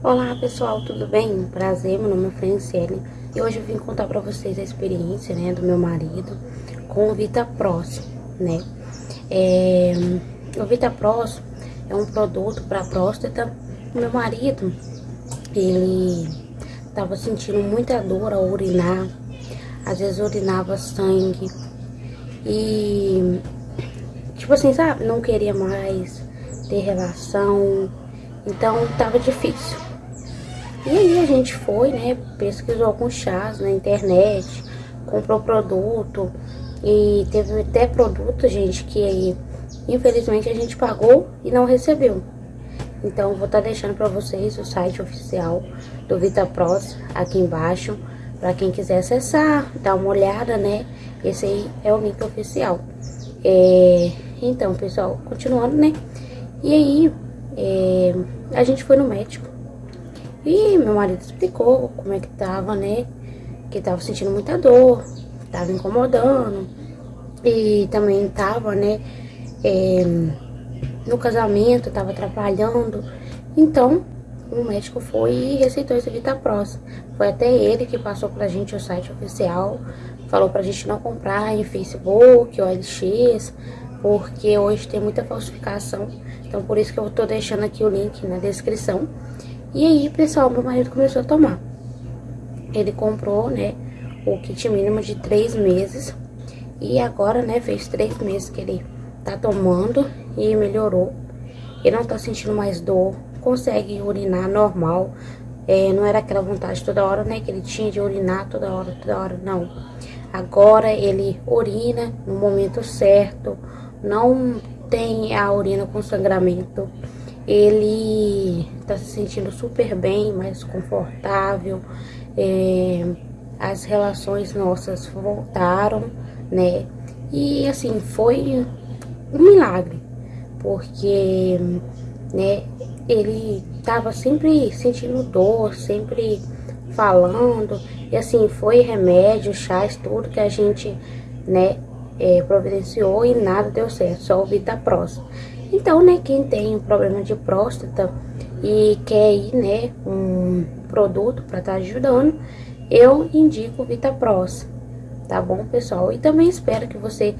Olá pessoal, tudo bem? Prazer, meu nome é Franciele e hoje eu vim contar pra vocês a experiência, né, do meu marido com o Vita Pros, né? É, o Vita Pros é um produto para próstata. O meu marido, ele tava sentindo muita dor ao urinar, às vezes urinava sangue e, tipo assim, sabe, não queria mais ter relação, então tava difícil. E aí a gente foi, né, pesquisou alguns chás na internet, comprou produto e teve até produto, gente, que aí infelizmente a gente pagou e não recebeu. Então vou estar tá deixando para vocês o site oficial do VitaPros aqui embaixo, para quem quiser acessar, dar uma olhada, né? Esse aí é o link oficial. É, então, pessoal, continuando, né? E aí, é, a gente foi no médico e meu marido explicou como é que tava, né? Que tava sentindo muita dor, tava incomodando. E também tava, né? É, no casamento, tava atrapalhando. Então, o médico foi e receitou esse Vitapros. Foi até ele que passou pra gente o site oficial. Falou pra gente não comprar em Facebook, OLX, porque hoje tem muita falsificação. Então, por isso que eu tô deixando aqui o link na descrição. E aí, pessoal, meu marido começou a tomar. Ele comprou, né, o kit mínimo de três meses. E agora, né, fez três meses que ele tá tomando e melhorou. Ele não tá sentindo mais dor, consegue urinar normal. É, não era aquela vontade toda hora, né, que ele tinha de urinar toda hora, toda hora, não. Agora ele urina no momento certo, não tem a urina com sangramento ele tá se sentindo super bem, mais confortável, é, as relações nossas voltaram, né? E assim, foi um milagre, porque, né, ele tava sempre sentindo dor, sempre falando, e assim, foi remédio, chás, tudo que a gente, né, é, providenciou e nada deu certo, só o Vitapros. Então, né, quem tem um problema de próstata e quer ir, né, um produto para estar tá ajudando, eu indico Vitapros, tá bom, pessoal? E também espero que você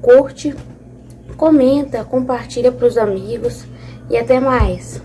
curte, comenta, compartilha para os amigos e até mais.